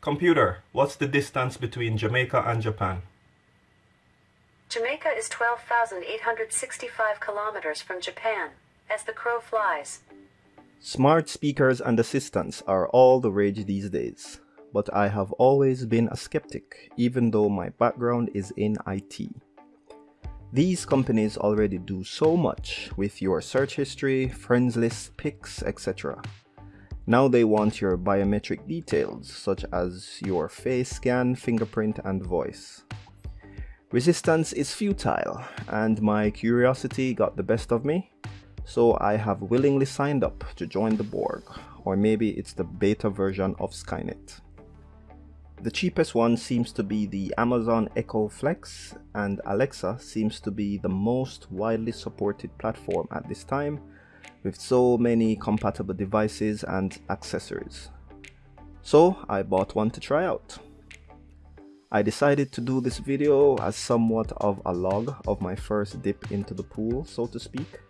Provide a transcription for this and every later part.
Computer, what's the distance between Jamaica and Japan? Jamaica is 12,865 kilometers from Japan, as the crow flies. Smart speakers and assistants are all the rage these days, but I have always been a skeptic, even though my background is in IT. These companies already do so much with your search history, friends list, pics, etc. Now they want your biometric details such as your face scan, fingerprint and voice. Resistance is futile and my curiosity got the best of me, so I have willingly signed up to join the Borg, or maybe it's the beta version of Skynet. The cheapest one seems to be the Amazon Echo Flex and Alexa seems to be the most widely supported platform at this time with so many compatible devices and accessories. So I bought one to try out. I decided to do this video as somewhat of a log of my first dip into the pool so to speak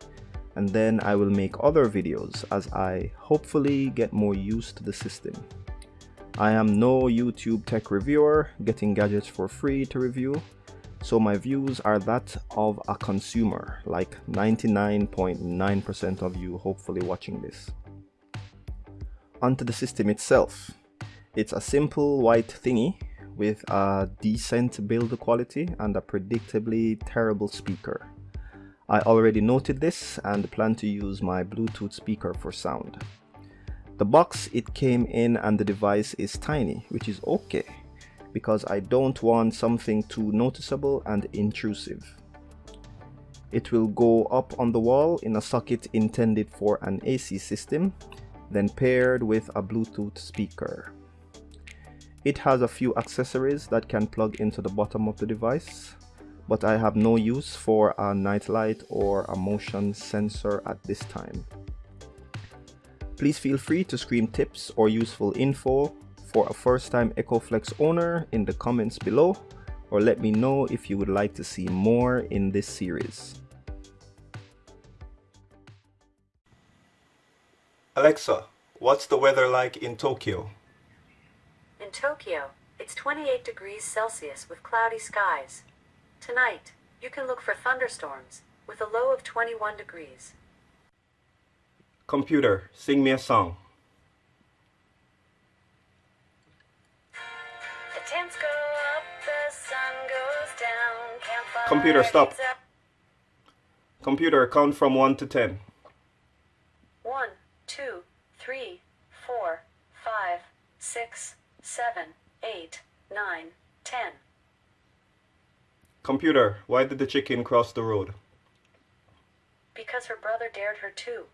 and then I will make other videos as I hopefully get more used to the system. I am no YouTube tech reviewer getting gadgets for free to review so my views are that of a consumer, like 99.9% of you hopefully watching this. Onto the system itself. It's a simple white thingy with a decent build quality and a predictably terrible speaker. I already noted this and plan to use my Bluetooth speaker for sound. The box it came in and the device is tiny, which is okay because I don't want something too noticeable and intrusive. It will go up on the wall in a socket intended for an AC system, then paired with a Bluetooth speaker. It has a few accessories that can plug into the bottom of the device, but I have no use for a nightlight or a motion sensor at this time. Please feel free to scream tips or useful info for a first time Echo Flex owner in the comments below or let me know if you would like to see more in this series. Alexa, what's the weather like in Tokyo? In Tokyo, it's 28 degrees Celsius with cloudy skies. Tonight, you can look for thunderstorms with a low of 21 degrees. Computer, sing me a song. Computer, stop. Computer, count from 1 to 10. 1, 2, 3, 4, 5, 6, 7, 8, 9, 10. Computer, why did the chicken cross the road? Because her brother dared her too.